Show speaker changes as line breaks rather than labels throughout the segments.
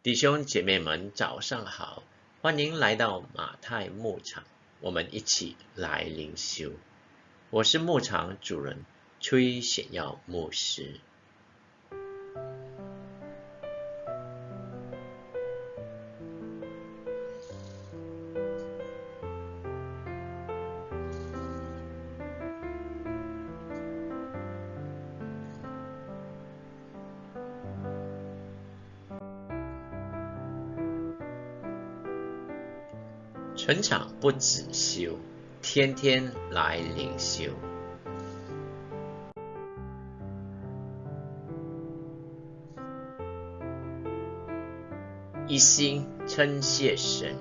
弟兄姐妹们，早上好！欢迎来到马太牧场，我们一起来灵修。我是牧场主人崔显耀牧师。全场不止修，天天来灵修。一心称谢神，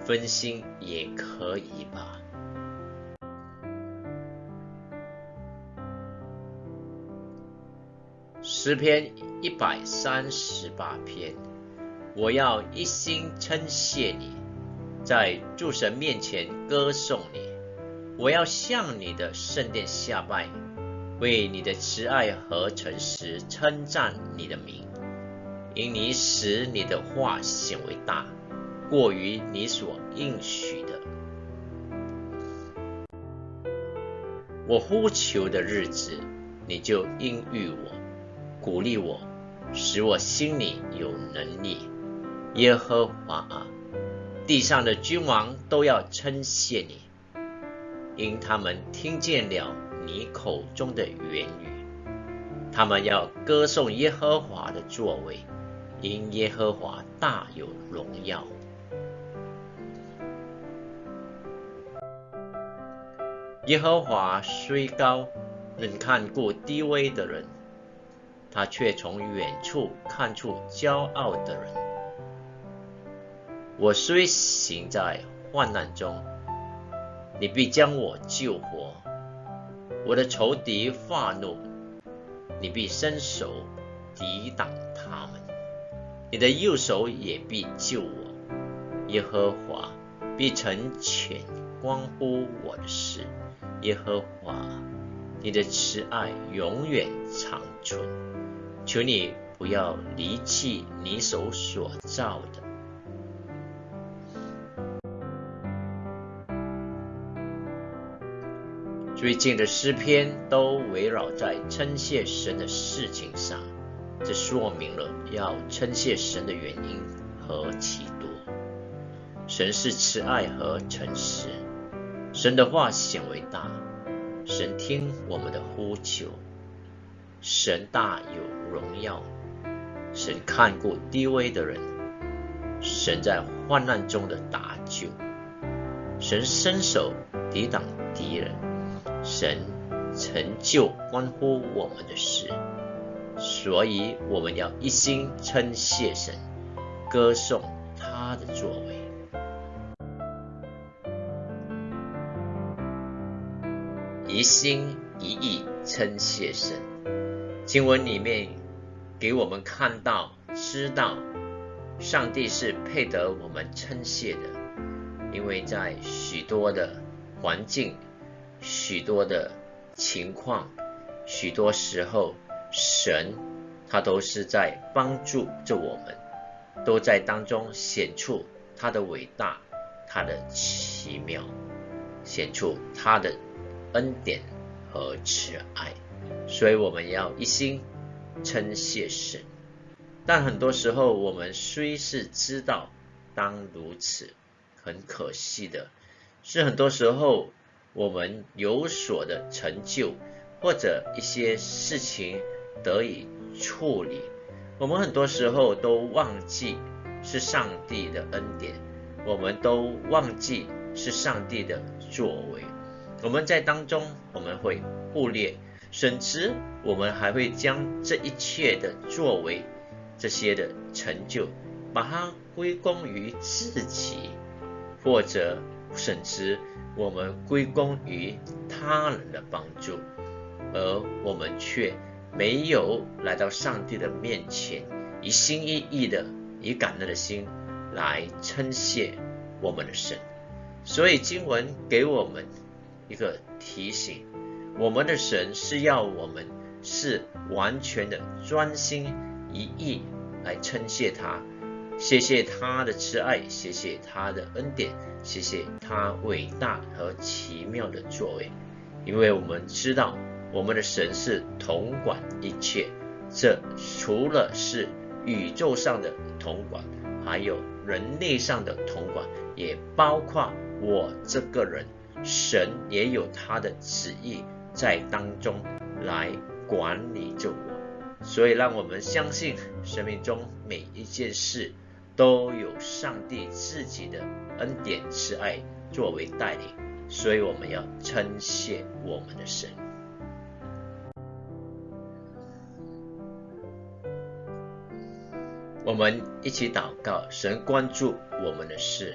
分心也可以吧。诗篇一百三十八篇，我要一心称谢你。在诸神面前歌颂你，我要向你的圣殿下拜，为你的慈爱和诚实称赞你的名，因你使你的话显为大，过于你所应许的。我呼求的日子，你就应允我，鼓励我，使我心里有能力。耶和华啊！地上的君王都要称谢你，因他们听见了你口中的言语。他们要歌颂耶和华的作为，因耶和华大有荣耀。耶和华虽高，能看顾低微的人，他却从远处看出骄傲的人。我虽行在患难中，你必将我救活；我的仇敌发怒，你必伸手抵挡他们；你的右手也必救我。耶和华必成全关乎我的事。耶和华，你的慈爱永远长存，求你不要离弃你手所造的。最近的诗篇都围绕在称谢神的事情上，这说明了要称谢神的原因何其多。神是慈爱和诚实，神的话显为大，神听我们的呼求，神大有荣耀，神看顾低微的人，神在患难中的搭救，神伸手抵挡敌人。神成就关乎我们的事，所以我们要一心称谢神，歌颂他的作为，一心一意称谢神。经文里面给我们看到、知道，上帝是配得我们称谢的，因为在许多的环境。许多的情况，许多时候，神他都是在帮助着我们，都在当中显出他的伟大，他的奇妙，显出他的恩典和慈爱，所以我们要一心称谢神。但很多时候，我们虽是知道当如此，很可惜的是，很多时候。我们有所的成就，或者一些事情得以处理，我们很多时候都忘记是上帝的恩典，我们都忘记是上帝的作为。我们在当中，我们会忽略，甚至我们还会将这一切的作为、这些的成就，把它归功于自己，或者甚至。我们归功于他人的帮助，而我们却没有来到上帝的面前，一心一意的、以感恩的心来称谢我们的神。所以经文给我们一个提醒：我们的神是要我们是完全的专心一意来称谢他，谢谢他的慈爱，谢谢他的恩典，谢谢他伟大和奇妙的作为。因为我们知道，我们的神是统管一切，这除了是宇宙上的统管，还有人类上的统管，也包括我这个人。神也有他的旨意在当中来管理着我，所以让我们相信，生命中每一件事都有上帝自己的恩典慈爱作为带领，所以我们要称谢我们的神。我们一起祷告，神关注我们的事。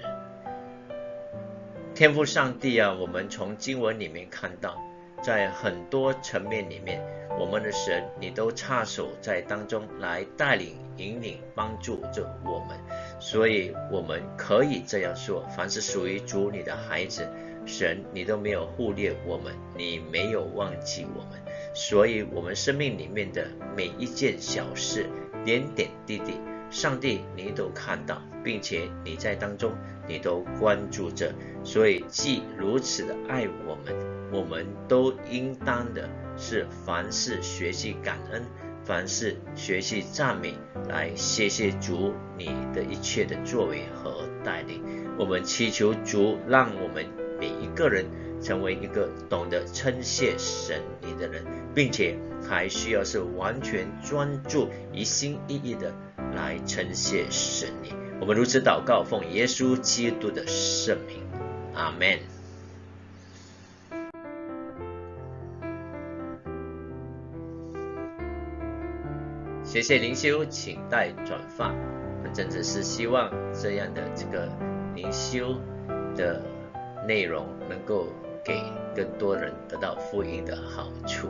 天赋上帝啊，我们从经文里面看到，在很多层面里面，我们的神你都插手在当中来带领、引领、帮助着我们，所以我们可以这样说：凡是属于主你的孩子，神你都没有忽略我们，你没有忘记我们，所以我们生命里面的每一件小事、点点滴滴，上帝你都看到，并且你在当中。你都关注着，所以既如此的爱我们，我们都应当的是凡事学习感恩，凡事学习赞美，来谢谢主你的一切的作为和带领。我们祈求主，让我们每一个人成为一个懂得称谢神你的人，并且还需要是完全专注、一心一意的来称谢神你。我们如此祷告，奉耶稣基督的圣名，阿门。谢谢灵修，请待转发。我真的是希望这样的这个灵修的内容，能够给更多人得到福音的好处。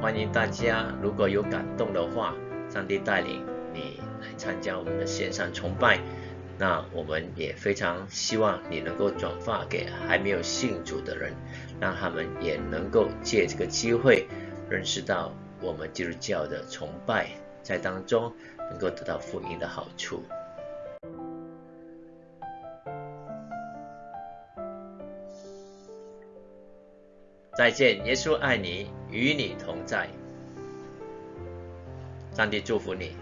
欢迎大家，如果有感动的话，上帝带领你来参加我们的线上崇拜，那我们也非常希望你能够转发给还没有信主的人，让他们也能够借这个机会认识到我们基督教的崇拜，在当中能够得到福音的好处。再见，耶稣爱你，与你同在。上帝祝福你。